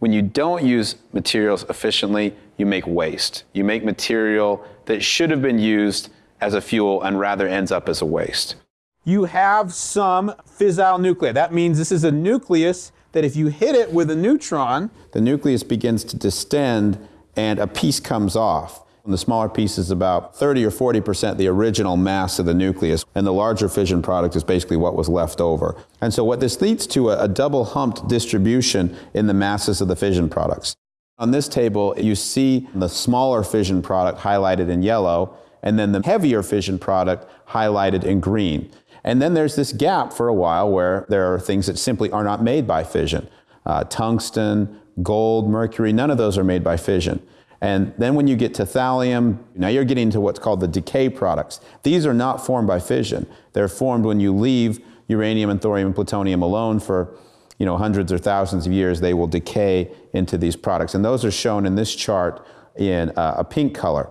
When you don't use materials efficiently, you make waste. You make material that should have been used as a fuel and rather ends up as a waste. You have some fissile nuclei. That means this is a nucleus that if you hit it with a neutron, the nucleus begins to distend and a piece comes off. And the smaller piece is about 30 or 40 percent the original mass of the nucleus, and the larger fission product is basically what was left over. And so what this leads to a, a double humped distribution in the masses of the fission products. On this table, you see the smaller fission product highlighted in yellow, and then the heavier fission product highlighted in green. And then there's this gap for a while where there are things that simply are not made by fission. Uh, tungsten, gold, mercury, none of those are made by fission. And then when you get to thallium, now you're getting to what's called the decay products. These are not formed by fission. They're formed when you leave uranium and thorium and plutonium alone for you know, hundreds or thousands of years, they will decay into these products. And those are shown in this chart in uh, a pink color.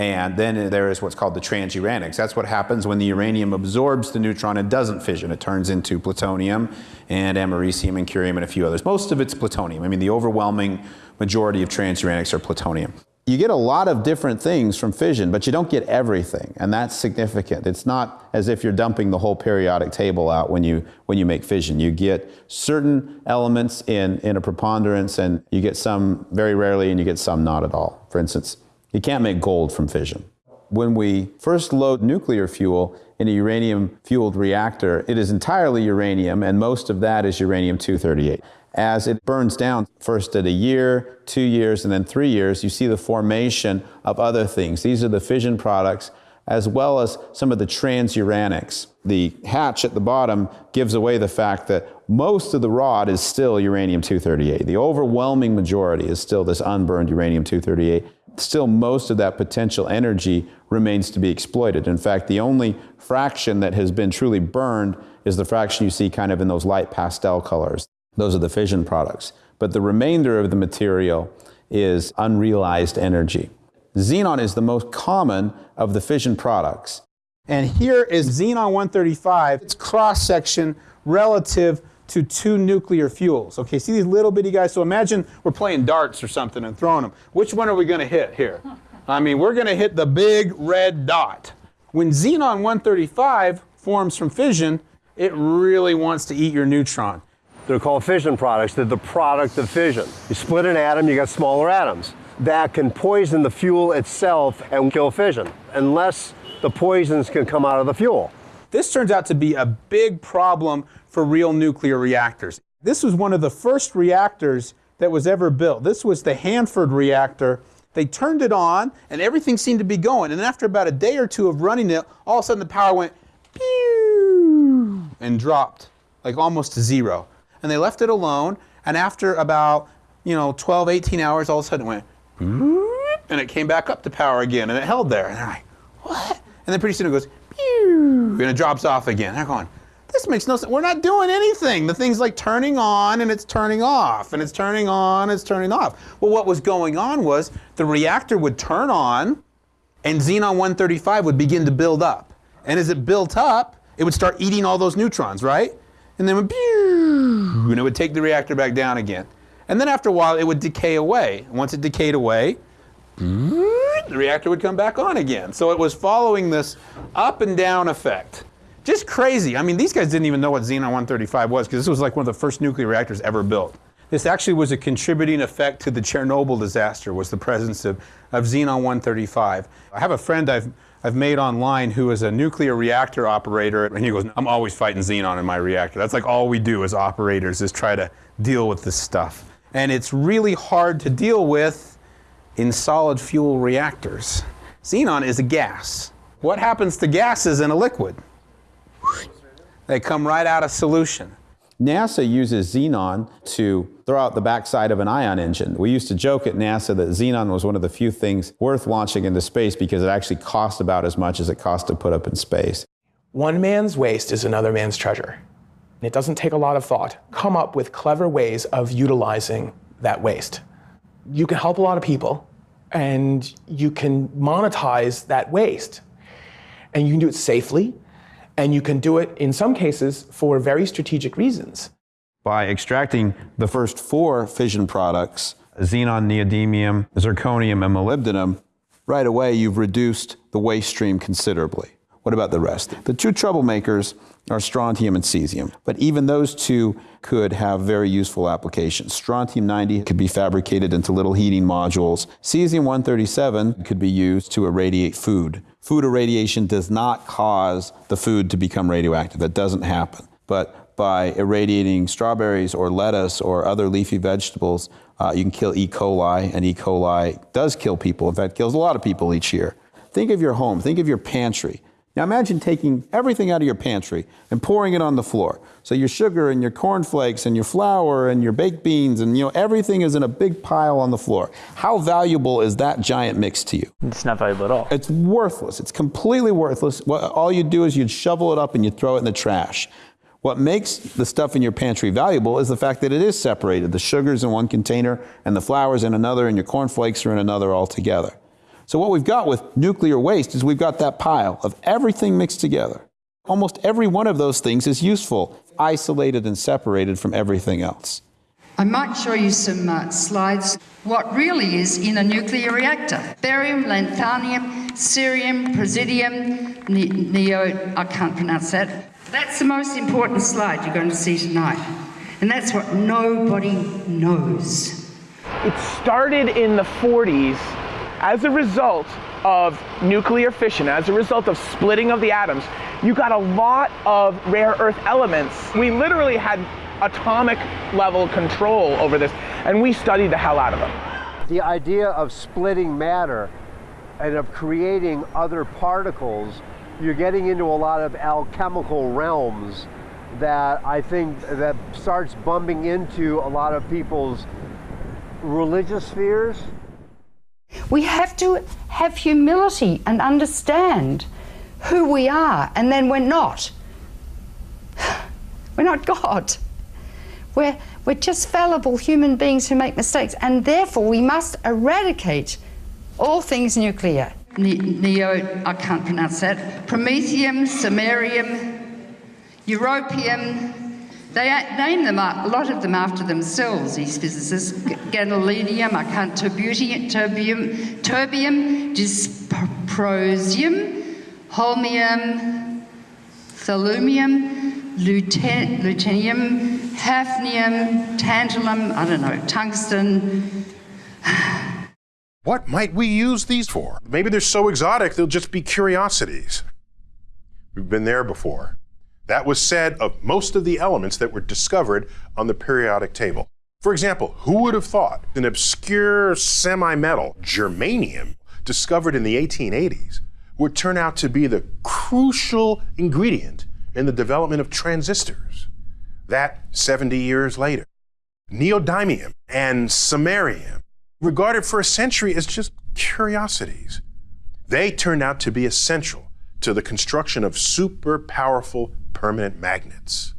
And then there is what's called the transuranics. That's what happens when the uranium absorbs the neutron and doesn't fission. It turns into plutonium and americium and curium and a few others. Most of it's plutonium. I mean, the overwhelming majority of transuranics are plutonium. You get a lot of different things from fission, but you don't get everything, and that's significant. It's not as if you're dumping the whole periodic table out when you, when you make fission. You get certain elements in, in a preponderance, and you get some very rarely, and you get some not at all. For instance, you can't make gold from fission. When we first load nuclear fuel in a uranium-fueled reactor, it is entirely uranium, and most of that is uranium-238. As it burns down, first at a year, two years, and then three years, you see the formation of other things. These are the fission products, as well as some of the transuranics. The hatch at the bottom gives away the fact that most of the rod is still uranium-238. The overwhelming majority is still this unburned uranium-238 still most of that potential energy remains to be exploited. In fact, the only fraction that has been truly burned is the fraction you see kind of in those light pastel colors. Those are the fission products. But the remainder of the material is unrealized energy. Xenon is the most common of the fission products. And here is xenon 135, its cross section relative to two nuclear fuels. Okay, see these little bitty guys? So imagine we're playing darts or something and throwing them. Which one are we going to hit here? I mean, we're going to hit the big red dot. When xenon 135 forms from fission, it really wants to eat your neutron. They're called fission products. They're the product of fission. You split an atom, you got smaller atoms. That can poison the fuel itself and kill fission, unless the poisons can come out of the fuel. This turns out to be a big problem for real nuclear reactors. This was one of the first reactors that was ever built. This was the Hanford reactor. They turned it on and everything seemed to be going. And after about a day or two of running it, all of a sudden the power went pew and dropped like almost to zero. And they left it alone. And after about, you know, 12, 18 hours, all of a sudden it went and it came back up to power again and it held there. And they're like, what? And then pretty soon it goes and it drops off again. They're going, this makes no sense. We're not doing anything. The thing's like turning on and it's turning off and it's turning on, it's turning off. Well, what was going on was the reactor would turn on and xenon 135 would begin to build up. And as it built up, it would start eating all those neutrons, right? And then would and it would take the reactor back down again. And then after a while, it would decay away. Once it decayed away, the reactor would come back on again. So it was following this up and down effect. Just crazy. I mean, these guys didn't even know what Xenon 135 was because this was like one of the first nuclear reactors ever built. This actually was a contributing effect to the Chernobyl disaster was the presence of, of Xenon 135. I have a friend I've, I've made online who is a nuclear reactor operator and he goes, I'm always fighting Xenon in my reactor. That's like all we do as operators is try to deal with this stuff. And it's really hard to deal with in solid fuel reactors. Xenon is a gas. What happens to gases in a liquid? They come right out of solution. NASA uses xenon to throw out the backside of an ion engine. We used to joke at NASA that xenon was one of the few things worth launching into space because it actually cost about as much as it cost to put up in space. One man's waste is another man's treasure. It doesn't take a lot of thought. Come up with clever ways of utilizing that waste. You can help a lot of people and you can monetize that waste. And you can do it safely and you can do it in some cases for very strategic reasons. By extracting the first four fission products, xenon, neodymium, zirconium, and molybdenum, right away you've reduced the waste stream considerably. What about the rest? The two troublemakers are strontium and cesium, but even those two could have very useful applications. Strontium 90 could be fabricated into little heating modules. Cesium 137 could be used to irradiate food. Food irradiation does not cause the food to become radioactive. That doesn't happen. But by irradiating strawberries or lettuce or other leafy vegetables, uh, you can kill E. coli, and E. coli does kill people. In fact, kills a lot of people each year. Think of your home, think of your pantry. Now imagine taking everything out of your pantry and pouring it on the floor. So your sugar and your cornflakes and your flour and your baked beans and you know everything is in a big pile on the floor. How valuable is that giant mix to you? It's not valuable at all. It's worthless. It's completely worthless. What, all you do is you'd shovel it up and you throw it in the trash. What makes the stuff in your pantry valuable is the fact that it is separated. The sugar's in one container and the flour's in another and your cornflakes are in another altogether. So what we've got with nuclear waste is we've got that pile of everything mixed together. Almost every one of those things is useful, isolated and separated from everything else. I might show you some uh, slides. What really is in a nuclear reactor? Barium, lanthanum, cerium, praseodymium, ne- neo, I can't pronounce that. That's the most important slide you're going to see tonight. And that's what nobody knows. It started in the 40s as a result of nuclear fission, as a result of splitting of the atoms. You got a lot of rare earth elements. We literally had atomic level control over this, and we studied the hell out of them. The idea of splitting matter and of creating other particles, you're getting into a lot of alchemical realms that I think that starts bumping into a lot of people's religious spheres. We have to have humility and understand who we are, and then we're not. We're not God. We're, we're just fallible human beings who make mistakes, and therefore we must eradicate all things nuclear. Ne- neo, I can't pronounce that. Promethium, samarium, europium. They name them a lot of them after themselves. These physicists: G- gadolinium, I can't. Terbium, terbium, terbium, dysprosium, holmium, thallumium, lute- lutetium, hafnium, tantalum. I don't know, tungsten. What might we use these for? Maybe they're so exotic they'll just be curiosities. We've been there before. That was said of most of the elements that were discovered on the periodic table. For example, who would have thought an obscure semi metal, germanium, discovered in the 1880s, would turn out to be the crucial ingredient in the development of transistors? That 70 years later. Neodymium and samarium, regarded for a century as just curiosities, they turned out to be essential to the construction of super powerful permanent magnets.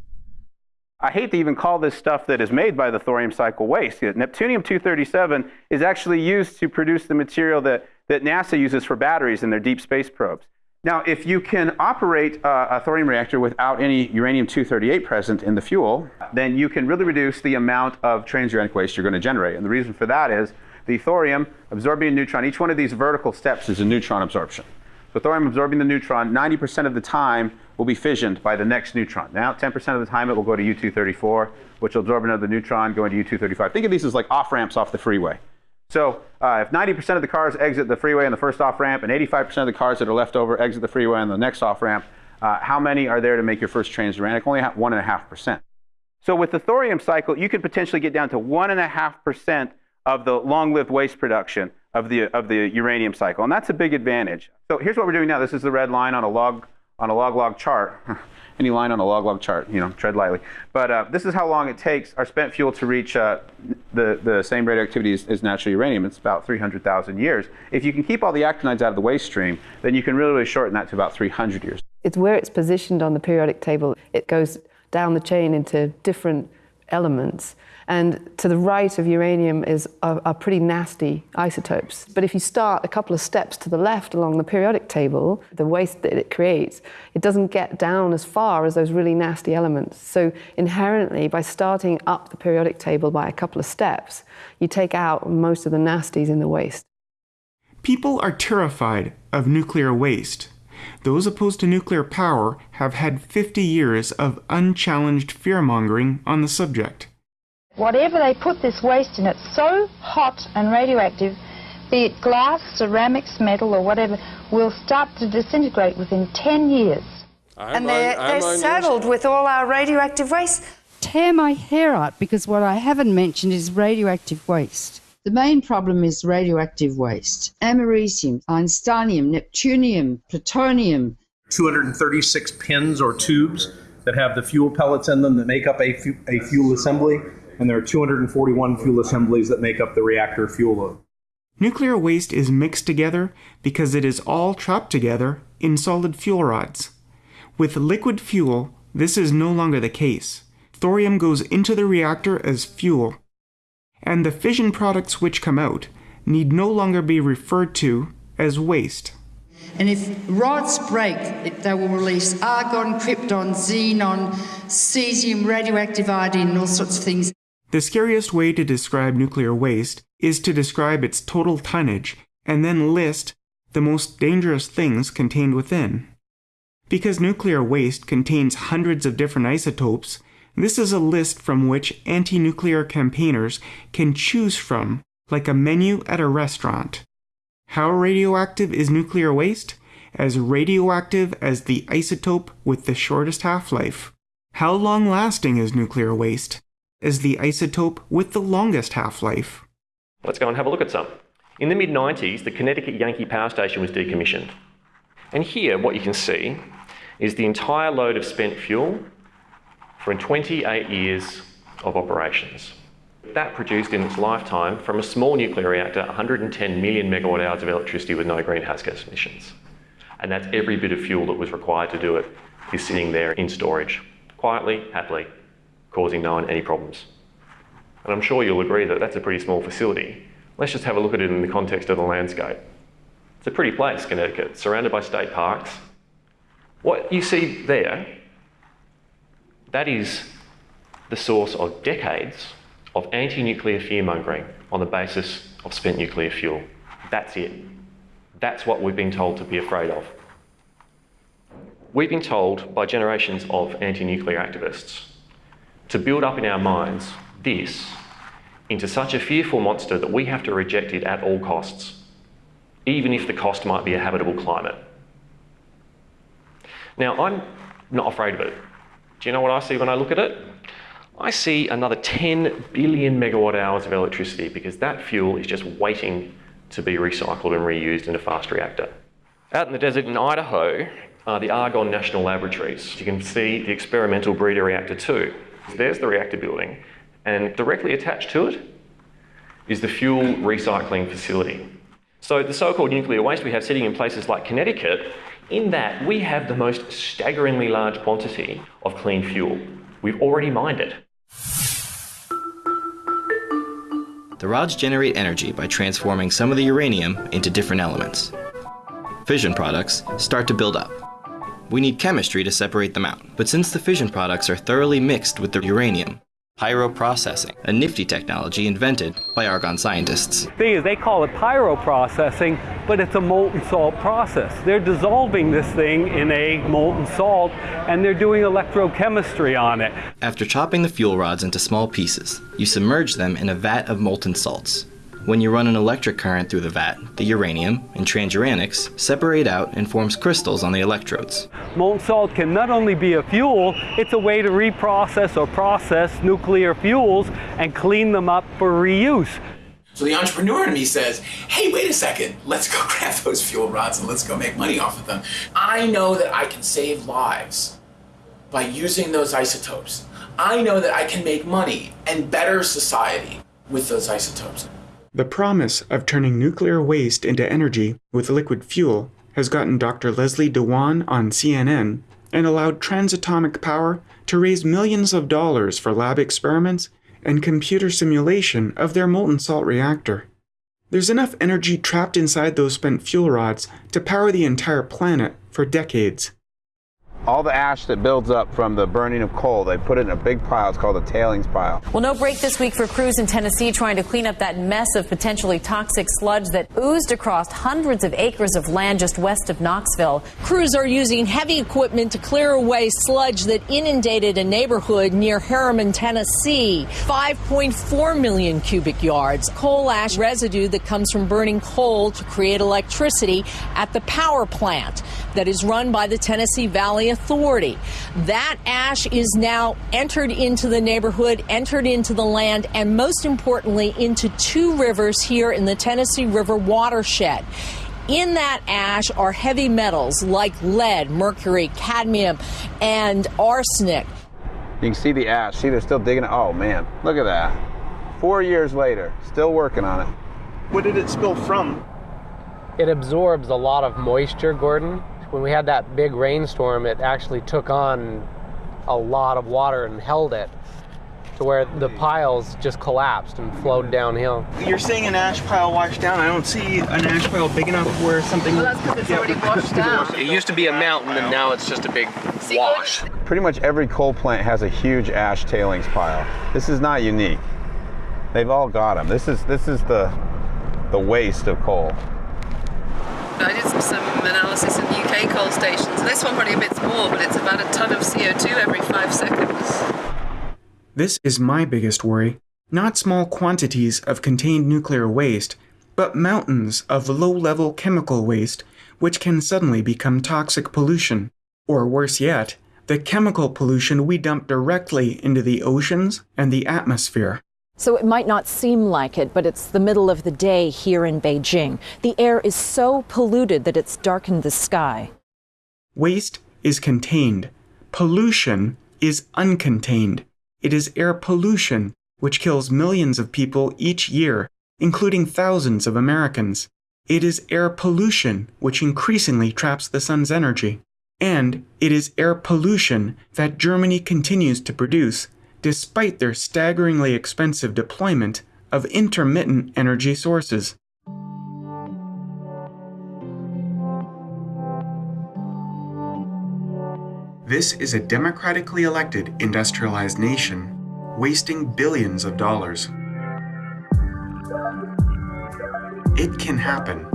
I hate to even call this stuff that is made by the thorium cycle waste. Neptunium 237 is actually used to produce the material that, that NASA uses for batteries in their deep space probes. Now, if you can operate a thorium reactor without any uranium 238 present in the fuel, then you can really reduce the amount of transuranic waste you're going to generate. And the reason for that is the thorium absorbing a neutron, each one of these vertical steps is a neutron absorption. So thorium absorbing the neutron, 90% of the time will be fissioned by the next neutron. Now, 10% of the time it will go to U-234, which will absorb another neutron, going to U-235. Think of these as like off-ramps off the freeway. So uh, if 90% of the cars exit the freeway on the first off-ramp and 85% of the cars that are left over exit the freeway on the next off-ramp, uh, how many are there to make your first transuranic? Only 1.5%. So with the thorium cycle, you could potentially get down to 1.5% of the long-lived waste production of the, of the uranium cycle. And that's a big advantage. So here's what we're doing now. This is the red line on a log, on a log-log chart. Any line on a log-log chart, you know, tread lightly. But uh, this is how long it takes our spent fuel to reach uh, the, the same radioactivity as, as natural uranium. It's about 300,000 years. If you can keep all the actinides out of the waste stream, then you can really, really shorten that to about 300 years. It's where it's positioned on the periodic table. It goes down the chain into different elements. And to the right of uranium is are, are, pretty nasty isotopes. But if you start a couple of steps to the left along the periodic table, the waste that it creates, it doesn't get down as far as those really nasty elements. So inherently, by starting up the periodic table by a couple of steps, you take out most of the nasties in the waste. People are terrified of nuclear waste. Those opposed to nuclear power have had 50 years of unchallenged fear mongering on the subject. Whatever they put this waste in, it's so hot and radioactive, be it glass, ceramics, metal, or whatever, will start to disintegrate within 10 years. I'm and they're, on, they're saddled with all our radioactive waste. Tear my hair out because what I haven't mentioned is radioactive waste. The main problem is radioactive waste americium, einsteinium, neptunium, plutonium. 236 pins or tubes that have the fuel pellets in them that make up a, fu- a fuel assembly and there are 241 fuel assemblies that make up the reactor fuel load. Nuclear waste is mixed together because it is all trapped together in solid fuel rods. With liquid fuel, this is no longer the case. Thorium goes into the reactor as fuel, and the fission products which come out need no longer be referred to as waste. And if rods break, they will release argon, krypton, xenon, cesium, radioactive iodine, and all sorts of things. The scariest way to describe nuclear waste is to describe its total tonnage and then list the most dangerous things contained within. Because nuclear waste contains hundreds of different isotopes, this is a list from which anti nuclear campaigners can choose from, like a menu at a restaurant. How radioactive is nuclear waste? As radioactive as the isotope with the shortest half life. How long lasting is nuclear waste? As the isotope with the longest half-life. Let's go and have a look at some. In the mid-90s, the Connecticut Yankee Power Station was decommissioned. And here, what you can see is the entire load of spent fuel for 28 years of operations. That produced in its lifetime from a small nuclear reactor 110 million megawatt hours of electricity with no greenhouse gas emissions. And that's every bit of fuel that was required to do it is sitting there in storage, quietly, happily, causing no one any problems. And I'm sure you'll agree that that's a pretty small facility. Let's just have a look at it in the context of the landscape. It's a pretty place, Connecticut, surrounded by state parks. What you see there, that is the source of decades of anti-nuclear fear-mongering on the basis of spent nuclear fuel. That's it. That's what we've been told to be afraid of. We've been told by generations of anti-nuclear activists to build up in our minds this into such a fearful monster that we have to reject it at all costs, even if the cost might be a habitable climate. Now, I'm not afraid of it. Do you know what I see when I look at it? I see another 10 billion megawatt hours of electricity because that fuel is just waiting to be recycled and reused in a fast reactor. Out in the desert in Idaho are the Argonne National Laboratories. You can see the experimental breeder reactor 2. There's the reactor building, and directly attached to it is the fuel recycling facility. So the so-called nuclear waste we have sitting in places like Connecticut, in that we have the most staggeringly large quantity of clean fuel. We've already mined it. The rods generate energy by transforming some of the uranium into different elements. Fission products start to build up. We need chemistry to separate them out. But since the fission products are thoroughly mixed with the uranium, pyroprocessing, a nifty technology invented by Argonne scientists. The thing is, they call it pyroprocessing, but it's a molten salt process. They're dissolving this thing in a molten salt, and they're doing electrochemistry on it. After chopping the fuel rods into small pieces, you submerge them in a vat of molten salts. When you run an electric current through the vat, the uranium and transuranics separate out and forms crystals on the electrodes. Molten salt can not only be a fuel, it's a way to reprocess or process nuclear fuels and clean them up for reuse. So the entrepreneur in me says, hey, wait a second, let's go grab those fuel rods and let's go make money off of them. I know that I can save lives by using those isotopes. I know that I can make money and better society with those isotopes. The promise of turning nuclear waste into energy with liquid fuel has gotten Dr. Leslie Dewan on CNN and allowed transatomic power to raise millions of dollars for lab experiments and computer simulation of their molten salt reactor. There's enough energy trapped inside those spent fuel rods to power the entire planet for decades. All the ash that builds up from the burning of coal, they put it in a big pile. It's called a tailings pile. Well, no break this week for crews in Tennessee trying to clean up that mess of potentially toxic sludge that oozed across hundreds of acres of land just west of Knoxville. Crews are using heavy equipment to clear away sludge that inundated a neighborhood near Harriman, Tennessee. 5.4 million cubic yards. Coal ash residue that comes from burning coal to create electricity at the power plant that is run by the Tennessee Valley Authority. That ash is now entered into the neighborhood, entered into the land, and most importantly, into two rivers here in the Tennessee River watershed. In that ash are heavy metals like lead, mercury, cadmium, and arsenic. You can see the ash. See, they're still digging it. Oh, man. Look at that. Four years later, still working on it. What did it spill from? It absorbs a lot of moisture, Gordon when we had that big rainstorm, it actually took on a lot of water and held it to where the piles just collapsed and flowed mm-hmm. downhill. You're seeing an ash pile washed down. I don't see an ash pile big enough where something. Well, that's because it's already washed down. It used to be a mountain, and now it's just a big wash. Pretty much every coal plant has a huge ash tailings pile. This is not unique. They've all got them. This is this is the the waste of coal. I did some analysis in UK coal stations. This one probably a bit more, but it's about a ton of CO2 every five seconds. This is my biggest worry. Not small quantities of contained nuclear waste, but mountains of low-level chemical waste which can suddenly become toxic pollution. Or worse yet, the chemical pollution we dump directly into the oceans and the atmosphere. So it might not seem like it, but it's the middle of the day here in Beijing. The air is so polluted that it's darkened the sky. Waste is contained. Pollution is uncontained. It is air pollution which kills millions of people each year, including thousands of Americans. It is air pollution which increasingly traps the sun's energy. And it is air pollution that Germany continues to produce despite their staggeringly expensive deployment of intermittent energy sources. This is a democratically elected industrialized nation, wasting billions of dollars. It can happen.